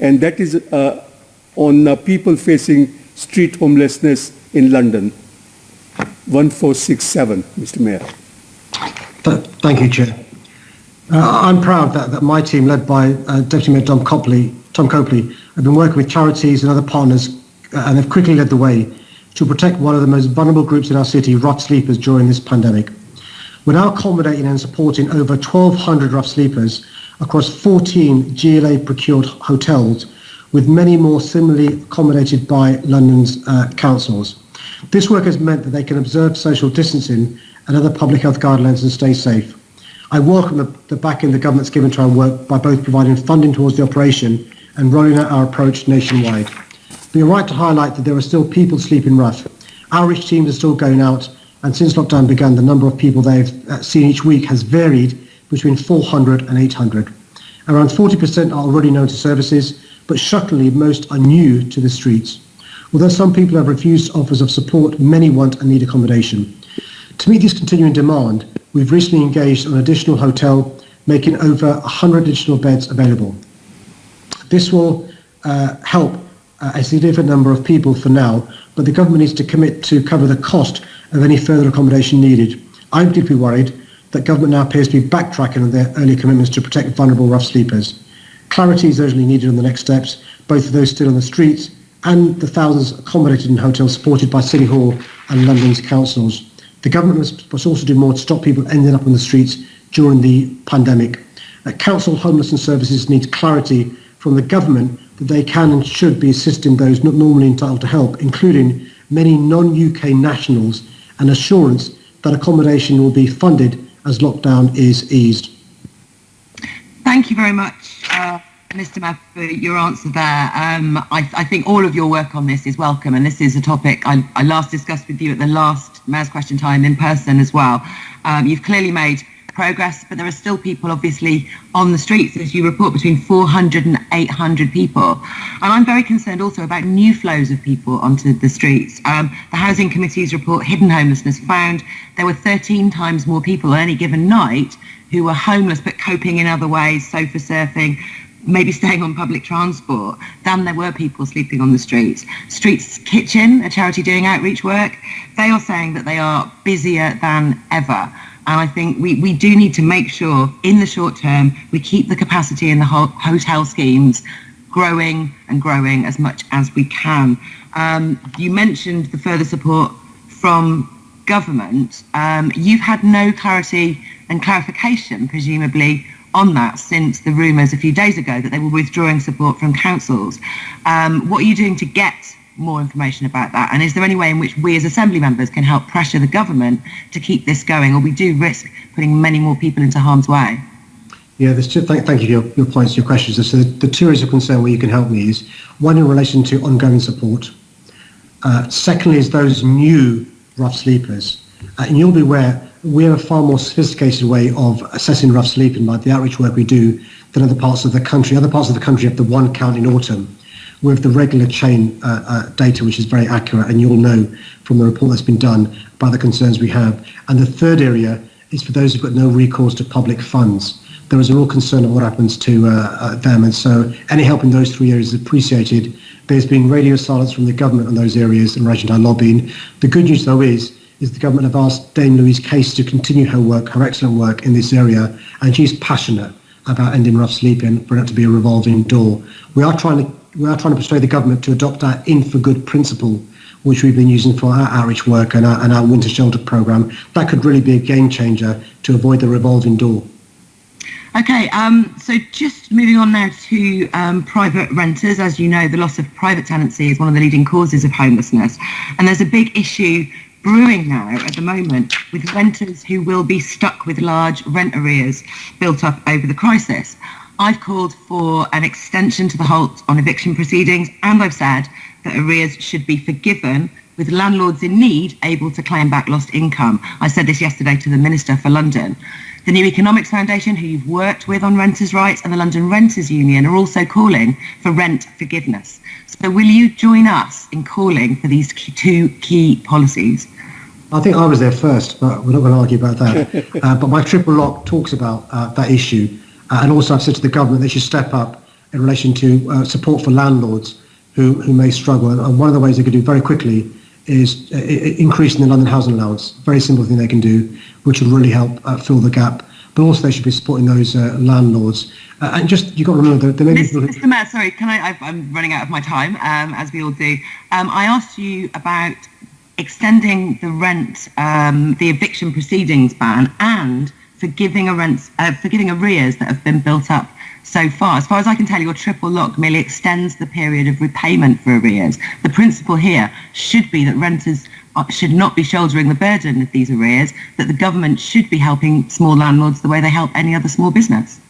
and that is uh, on uh, people facing street homelessness in London. 1467, Mr. Mayor. Thank you, Chair. Uh, I'm proud that, that my team, led by uh, Deputy Mayor Tom Copley, Tom Copley, have been working with charities and other partners uh, and have quickly led the way to protect one of the most vulnerable groups in our city, rough sleepers, during this pandemic. We're now accommodating and supporting over 1,200 rough sleepers across 14 GLA procured hotels, with many more similarly accommodated by London's uh, councils. This work has meant that they can observe social distancing and other public health guidelines and stay safe. I welcome the, the backing the government's given to our work by both providing funding towards the operation and rolling out our approach nationwide. But you're right to highlight that there are still people sleeping rough. Our outreach teams are still going out, and since lockdown began, the number of people they've uh, seen each week has varied between 400 and 800. Around 40% are already known to services, but shockingly, most are new to the streets. Although some people have refused offers of support, many want and need accommodation. To meet this continuing demand, we've recently engaged an additional hotel, making over 100 additional beds available. This will uh, help uh, a significant number of people for now, but the government needs to commit to cover the cost of any further accommodation needed. I'm deeply worried that government now appears to be backtracking on their earlier commitments to protect vulnerable rough sleepers. Clarity is urgently needed on the next steps, both for those still on the streets and the thousands accommodated in hotels supported by City Hall and London's councils. The government must, also do more to stop people ending up on the streets during the pandemic. Uh, council homelessness services need clarity from the government that they can and should be assisting those not normally entitled to help, including many non-UK nationals, and assurance that accommodation will be funded as lockdown is eased. Thank you very much, uh, Mr. Mayor, for your answer there. Um, I, I, think all of your work on this is welcome, and this is a topic I, I last discussed with you at the last Mayor's Question Time in person as well. Um, you've clearly made progress, but there are still people obviously on the streets, as you report, between 400 and 800 people. And I'm very concerned also about new flows of people onto the streets. Um, the Housing Committee's report, Hidden Homelessness, found there were 13 times more people on any given night who were homeless but coping in other ways, sofa surfing, maybe staying on public transport than there were people sleeping on the streets. Streets Kitchen, a charity doing outreach work, they are saying that they are busier than ever. And I think we, we do need to make sure in the short term we keep the capacity in the ho- hotel schemes growing and growing as much as we can. Um, you mentioned the further support from government. Um, you've had no clarity and clarification, presumably, on that since the rumours a few days ago that they were withdrawing support from councils. Um, what are you doing to get more information about that? And is there any way in which we as Assembly members can help pressure the government to keep this going, or we do risk putting many more people into harm's way? Yeah, there's two, thank, thank you for your, your points, your questions. So the, the two areas of concern where you can help me is one in relation to ongoing support. Uh, secondly is those new rough sleepers. Uh, and you'll be aware we have a far more sophisticated way of assessing rough sleeping by the outreach work we do than other parts of the country. Other parts of the country have the one count in autumn with the regular chain uh, uh, data, which is very accurate, and you'll know from the report that's been done about the concerns we have. And the third area is for those who've got no recourse to public funds. There is a real concern of what happens to uh, uh, them, and so any help in those three areas is appreciated. There's been radio silence from the government on those areas in relation to lobbying. The good news, though, is is the government have asked Dame Louise Casey to continue her work, her excellent work in this area, and she's passionate about ending rough sleeping for it to be a revolving door. We are trying to we are trying to persuade the government to adopt our In for Good principle, which we've been using for our outreach work and our, and our winter shelter program. That could really be a game changer to avoid the revolving door. Okay, um, so just moving on now to um, private renters. As you know, the loss of private tenancy is one of the leading causes of homelessness. And there's a big issue brewing now at the moment with renters who will be stuck with large rent arrears built up over the crisis. I've called for an extension to the halt on eviction proceedings, and I've said that arrears should be forgiven with landlords in need able to claim back lost income. I said this yesterday to the Minister for London. The New Economics Foundation, who you've worked with on renters' rights, and the London Renters Union are also calling for rent forgiveness. So will you join us in calling for these two key policies? I think I was there first, but we're not going to argue about that. uh, but my triple lock talks about uh, that issue. Uh, and also I've said to the government they should step up in relation to uh, support for landlords who, who may struggle. And one of the ways they could do very quickly is uh, i- i- increasing the London housing allowance. Very simple thing they can do, which would really help uh, fill the gap. But also they should be supporting those uh, landlords. Uh, and just, you've got to remember there may be... Mr. Mr. Mayor, sorry, can I? I've, I'm running out of my time, um, as we all do. Um, I asked you about extending the rent, um, the eviction proceedings ban, and forgiving rent, uh, forgiving arrears that have been built up so far. As far as I can tell, your triple lock merely extends the period of repayment for arrears. The principle here should be that renters uh, should not be shouldering the burden of these arrears. That the government should be helping small landlords the way they help any other small business.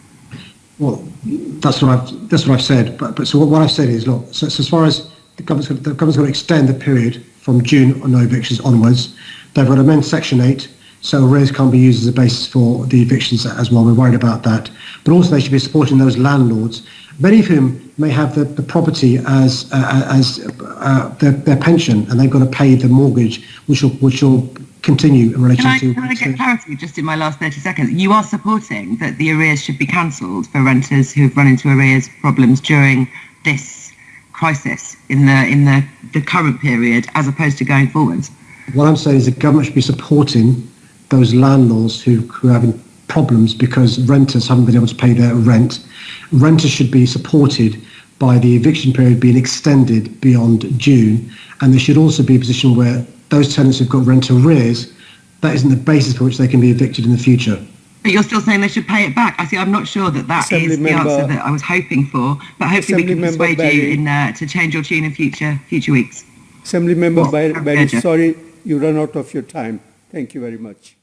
Well, that's what I've that's what I've said. But, but so what, what I've said is, look, so, so as far as the government's the government's going to extend the period from June on no evictions onwards, they've got to amend Section 8, so arrears can't be used as a basis for the evictions as well. We're worried about that. But also they should be supporting those landlords, many of whom may have the, the property as uh, as uh, their, their pension, and they've got to pay the mortgage, which will which will continue in relation Can I, to. can I get clarity just in my last 30 seconds? You are supporting that the arrears should be cancelled for renters who've run into arrears problems during this crisis in the in the, the current period as opposed to going forwards. What I'm saying is the government should be supporting those landlords who, who are having problems because renters haven't been able to pay their rent. Renters should be supported by the eviction period being extended beyond June. And there should also be a position where those tenants who've got rent arrears, that isn't the basis for which they can be evicted in the future. But you're still saying they should pay it back. I see. I'm not sure that that is Assembly the answer that I was hoping for. But hopefully we can member persuade you in uh, to change your tune in future future weeks. Assembly Member Well, Berry, Berry, sorry, you run out of your time. Thank you very much.